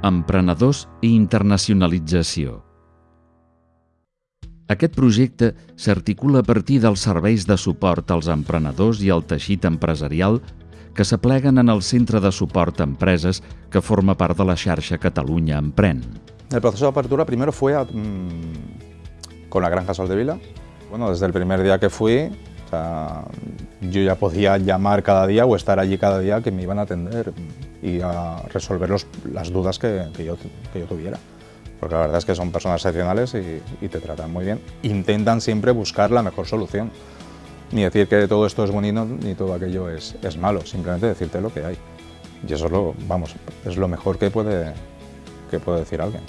Emprenedors i internacionalització. Aquest projecte s'articula a partir dels serveis de suport als emprenedors i al teixit empresarial que s'apleguen en el Centre de Suport a Empreses que forma part de la xarxa Catalunya Emprèn. El proceso de apertura primero fue a, mmm, con la Granja Soldevila. Bueno, desde el primer día que fui, o sea, yo ya podía llamar cada día o estar allí cada día que me iban a atender y a resolver los, las dudas que, que, yo, que yo tuviera. Porque la verdad es que son personas excepcionales y, y te tratan muy bien. Intentan siempre buscar la mejor solución. Ni decir que todo esto es bonito ni todo aquello es, es malo, simplemente decirte lo que hay. Y eso es lo, vamos, es lo mejor que puede, que puede decir alguien.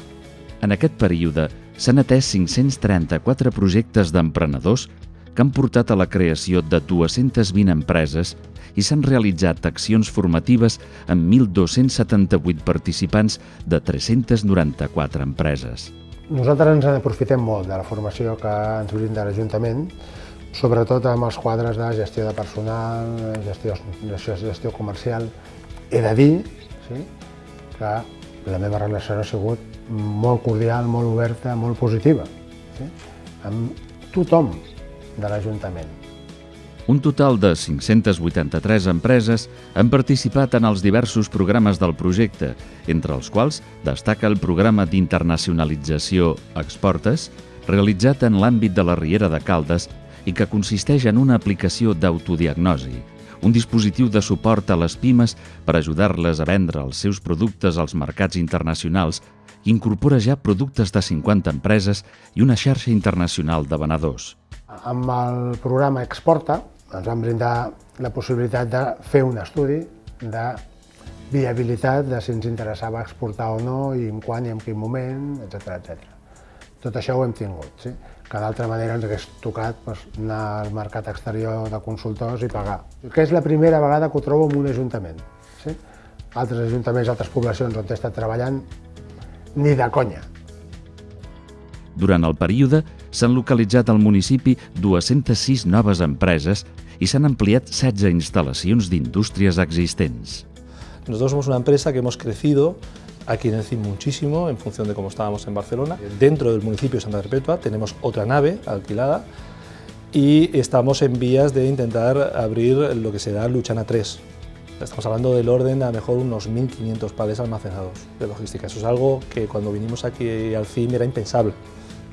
En aquest període s'han atès 534 projectes d'emprenedors que han portat a la creació de 220 empreses i s'han realitzat accions formatives amb 1.278 participants de 394 empreses. Nosaltres ens aprofitem molt de la formació que ens brinda l'Ajuntament, sobretot amb els quadres de gestió de personal, gestió, gestió comercial. He de dir sí, que la meva relació ha sigut molt cordial, molt oberta, molt positiva, sí? amb tothom de l'Ajuntament. Un total de 583 empreses han participat en els diversos programes del projecte, entre els quals destaca el programa d'internacionalització Exportes, realitzat en l'àmbit de la Riera de Caldes i que consisteix en una aplicació d'autodiagnosi, un dispositiu de suport a les pimes per ajudar-les a vendre els seus productes als mercats internacionals incorpora ja productes de 50 empreses i una xarxa internacional de venedors. Amb el programa Exporta ens van brindar la possibilitat de fer un estudi de viabilitat de si ens interessava exportar o no i en quan i en quin moment, etc etc. Tot això ho hem tingut, sí? que d'altra manera ens hagués tocat pues, anar al mercat exterior de consultors i pagar. Que és la primera vegada que ho trobo en un ajuntament. Sí? Altres ajuntaments, altres poblacions on he estat treballant, ni de conya. Durant el període s'han localitzat al municipi 206 noves empreses i s'han ampliat 16 instal·lacions d'indústries existents. Nosotros somos una empresa que hemos crecido aquí en el CIM muchísimo en función de cómo estábamos en Barcelona. Dentro del municipio de Santa Perpetua tenemos otra nave alquilada y estamos en vías de intentar abrir lo que será Luchana 3. Estamos hablando del orden a mejor unos 1.500 palés almacenados de logística. Eso es algo que cuando vinimos aquí al CIM era impensable.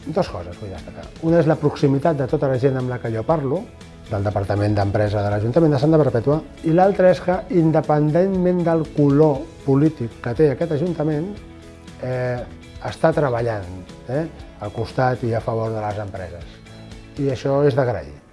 Dos coses vull destacar. Una és la proximitat de tota la gent amb la que jo parlo, del Departament d'Empresa de l'Ajuntament de Santa Perpètua, i l'altra és que, independentment del color polític que té aquest Ajuntament, eh, està treballant eh, al costat i a favor de les empreses. I això és d'agrair.